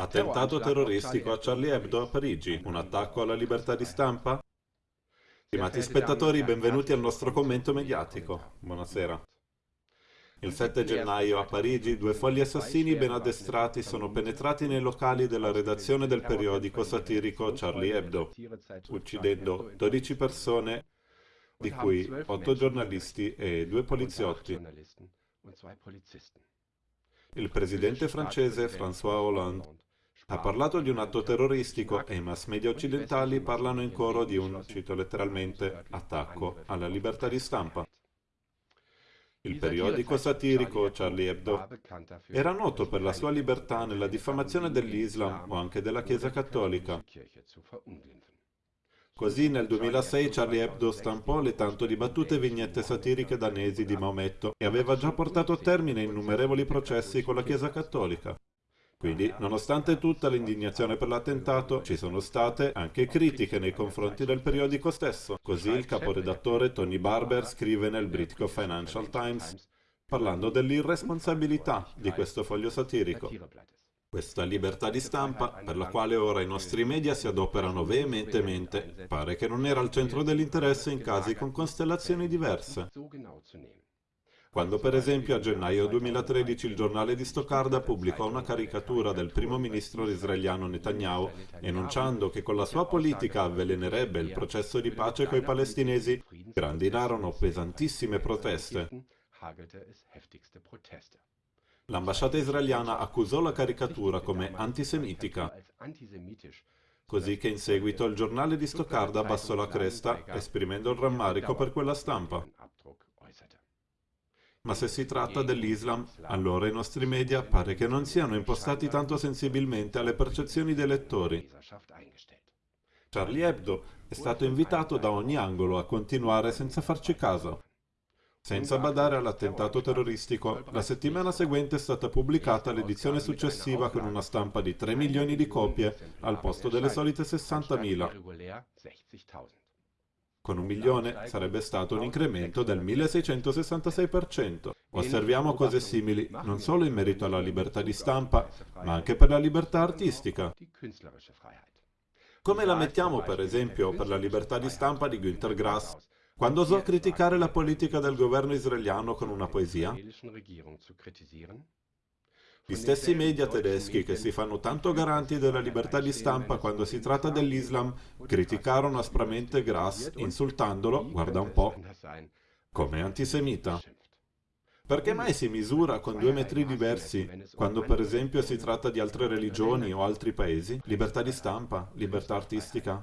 Attentato terroristico a Charlie Hebdo a Parigi, un attacco alla libertà di stampa? Stimati spettatori, benvenuti al nostro commento mediatico. Buonasera. Il 7 gennaio a Parigi due folli assassini ben addestrati sono penetrati nei locali della redazione del periodico satirico Charlie Hebdo, uccidendo 12 persone, di cui 8 giornalisti e 2 poliziotti. Il presidente francese François Hollande ha parlato di un atto terroristico e i mass media occidentali parlano in coro di un, cito letteralmente, attacco alla libertà di stampa. Il periodico satirico Charlie Hebdo era noto per la sua libertà nella diffamazione dell'Islam o anche della Chiesa cattolica. Così nel 2006 Charlie Hebdo stampò le tanto dibattute vignette satiriche danesi di Maometto e aveva già portato a termine innumerevoli processi con la Chiesa cattolica. Quindi, nonostante tutta l'indignazione per l'attentato, ci sono state anche critiche nei confronti del periodico stesso. Così il caporedattore Tony Barber scrive nel britico Financial Times parlando dell'irresponsabilità di questo foglio satirico. Questa libertà di stampa, per la quale ora i nostri media si adoperano veementemente, pare che non era al centro dell'interesse in casi con costellazioni diverse. Quando per esempio a gennaio 2013 il giornale di Stoccarda pubblicò una caricatura del primo ministro israeliano Netanyahu enunciando che con la sua politica avvelenerebbe il processo di pace coi palestinesi, grandinarono pesantissime proteste. L'ambasciata israeliana accusò la caricatura come antisemitica, così che in seguito il giornale di Stoccarda abbassò la cresta, esprimendo il rammarico per quella stampa. Ma se si tratta dell'Islam, allora i nostri media pare che non siano impostati tanto sensibilmente alle percezioni dei lettori. Charlie Hebdo è stato invitato da ogni angolo a continuare senza farci caso. Senza badare all'attentato terroristico, la settimana seguente è stata pubblicata l'edizione successiva con una stampa di 3 milioni di copie al posto delle solite 60.000. Con un milione sarebbe stato un incremento del 1666%. Osserviamo cose simili non solo in merito alla libertà di stampa, ma anche per la libertà artistica. Come la mettiamo, per esempio, per la libertà di stampa di Günter Grass, quando osò criticare la politica del governo israeliano con una poesia? Gli stessi media tedeschi che si fanno tanto garanti della libertà di stampa quando si tratta dell'Islam criticarono aspramente Grass insultandolo, guarda un po', come antisemita. Perché mai si misura con due metri diversi quando per esempio si tratta di altre religioni o altri paesi? Libertà di stampa, libertà artistica.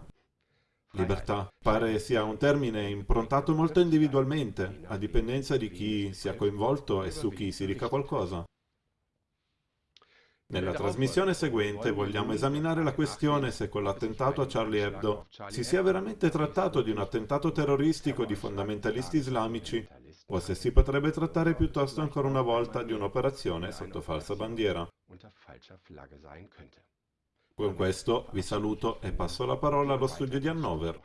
Libertà pare sia un termine improntato molto individualmente, a dipendenza di chi sia coinvolto e su chi si dica qualcosa. Nella trasmissione seguente vogliamo esaminare la questione se con l'attentato a Charlie Hebdo si sia veramente trattato di un attentato terroristico di fondamentalisti islamici o se si potrebbe trattare piuttosto ancora una volta di un'operazione sotto falsa bandiera. Con questo vi saluto e passo la parola allo studio di Hannover.